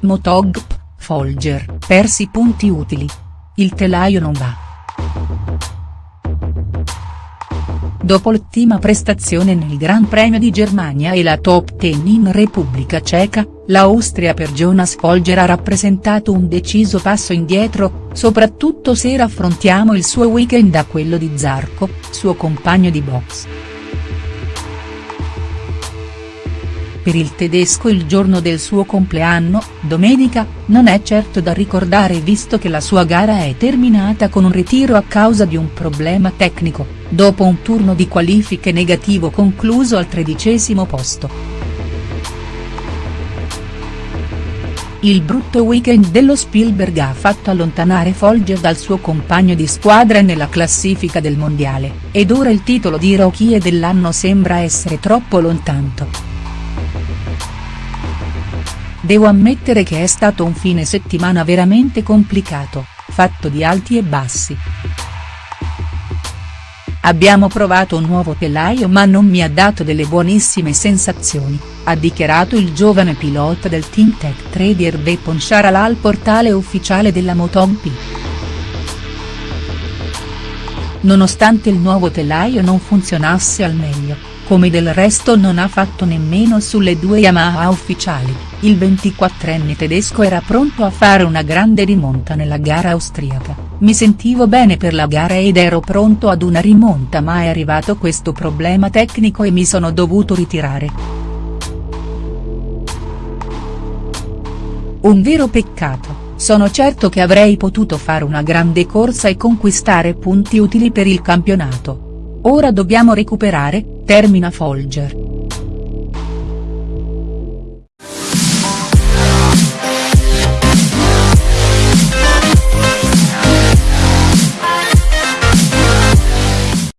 Motogp, Folger, persi punti utili. Il telaio non va. Dopo l'ottima prestazione nel Gran Premio di Germania e la top 10 in Repubblica Ceca, l'Austria per Jonas Folger ha rappresentato un deciso passo indietro, soprattutto se raffrontiamo il suo weekend a quello di Zarco, suo compagno di box. Per il tedesco il giorno del suo compleanno, domenica, non è certo da ricordare visto che la sua gara è terminata con un ritiro a causa di un problema tecnico, dopo un turno di qualifiche negativo concluso al tredicesimo posto. Il brutto weekend dello Spielberg ha fatto allontanare Folger dal suo compagno di squadra nella classifica del mondiale, ed ora il titolo di rookie dell'anno sembra essere troppo lontano. Devo ammettere che è stato un fine settimana veramente complicato, fatto di alti e bassi. Abbiamo provato un nuovo telaio ma non mi ha dato delle buonissime sensazioni, ha dichiarato il giovane pilota del Team Tech Trader Vepon Sharal al portale ufficiale della MotoGP. Nonostante il nuovo telaio non funzionasse al meglio, come del resto non ha fatto nemmeno sulle due Yamaha ufficiali, il 24enne tedesco era pronto a fare una grande rimonta nella gara austriaca, mi sentivo bene per la gara ed ero pronto ad una rimonta ma è arrivato questo problema tecnico e mi sono dovuto ritirare. Un vero peccato, sono certo che avrei potuto fare una grande corsa e conquistare punti utili per il campionato. Ora dobbiamo recuperare, termina Folger.